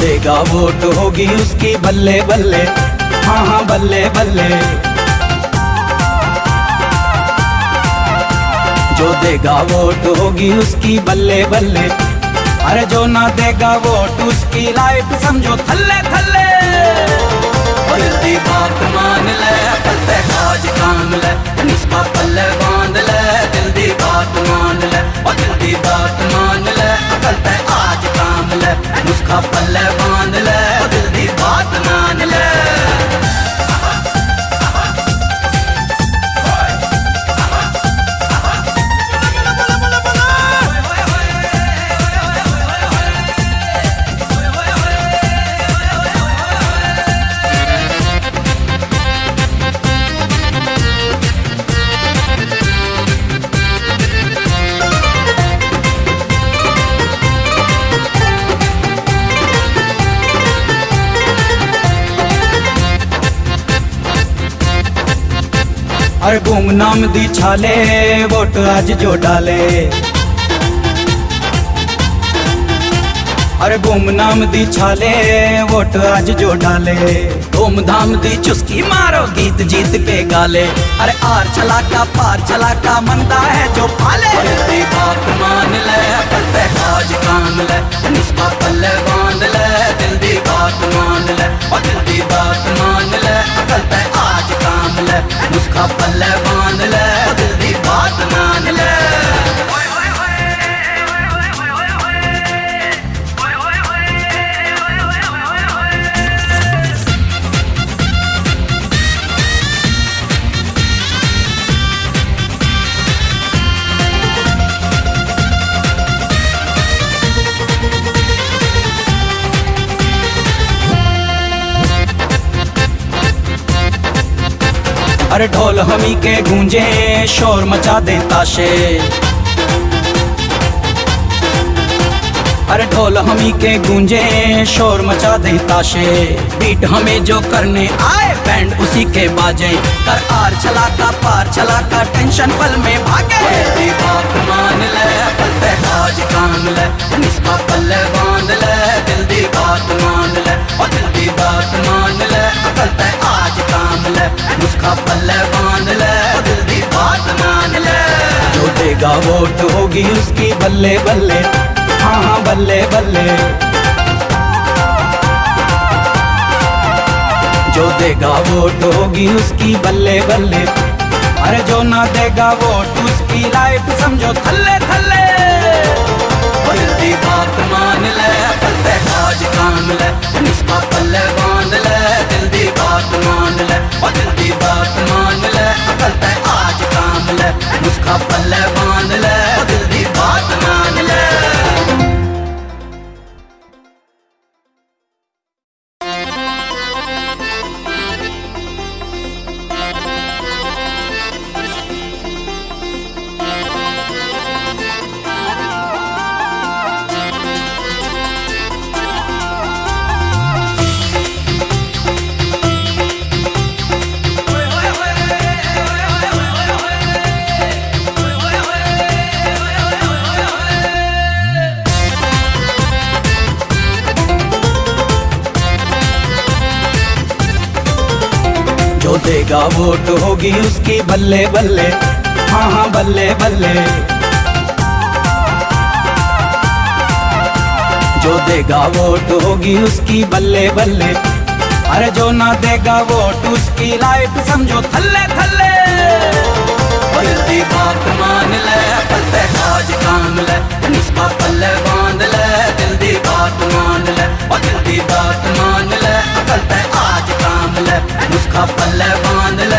देगा वोट होगी उसकी बल्ले बल्ले। हाँ हाँ बल्ले बल्ले। जो देगा वोट होगी उसकी बल्ले बल्ले। अरे जो ना देगा वोट उसकी लाइफ समझो थल्ले थल्ले। बात मान ले काम ले निस्बा पल्ले नुस्खा पल्ले बाँध अरे गुमनाम दी छाले, वोट आज जो डाले। अरे गुमनाम दी छाले, वोट आज जो डाले। धूमधाम दी चुस्की मारो गीत जीत के गाले। अरे आर चला का पार चला का मंदा है जो पाले। बात मान ले काज काम ले निस्बा पल्ले बाँध ले। अरे ढोल हमी के गूंजे, शोर मचा दे ताशे अरे ढोल हमी के गूंजे, शोर मचा दे ताशे बीट हमें जो करने आए, बैंड उसी के बाजे। कर आर चला का पार चला का टेंशन पल में भागे। बात मान ले पलते आज काम ले। निस्का पल्ले बाँध ले जल्दी बात मान ले। और जल्दी बात मान ले पलते आज काम ले, नुस्खा पल्ले बाँध ले और जल्दी बात मान ले। जो देगा वोट होगी उसकी बल्ले बल्ले हाँ हाँ बल्ले बल्ले। जो देगा वोट होगी उसकी बल्ले बल्ले, अरे जो ना देगा वोट उसकी लाइफ समझो थल्ले थल्ले। जल्दी बात मान ले पत्ते काज काम ले निस्बा पल्ले बाँध ले जल्दी बात मान ले ओ बात मान ले कल आज काम ले उसका पल्ले बाँध ले। देगा वोट होगी उसकी बल्ले बल्ले। हाँ हाँ बल्ले बल्ले। जो देगा वोट होगी उसकी बल्ले बल्ले। अरे जो ना देगा वोट उसकी लाइफ समझो, थल्ले थल्ले। बल्ले बात नुस्खा पल्ले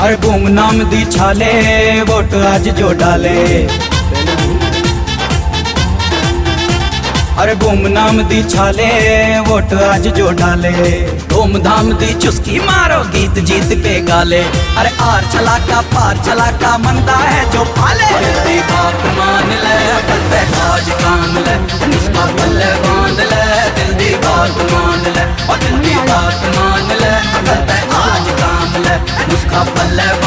हर गुम नाम दी छाले, वोट आज जो डाले। हर गुम नाम दी छाले, वोट आज जो डाले। धूमधाम दी चुस्की मारो गीत जीत के गाले। अरे आर छलाका, पार छलाका मनता है जो पाले। मान ले और दिल दी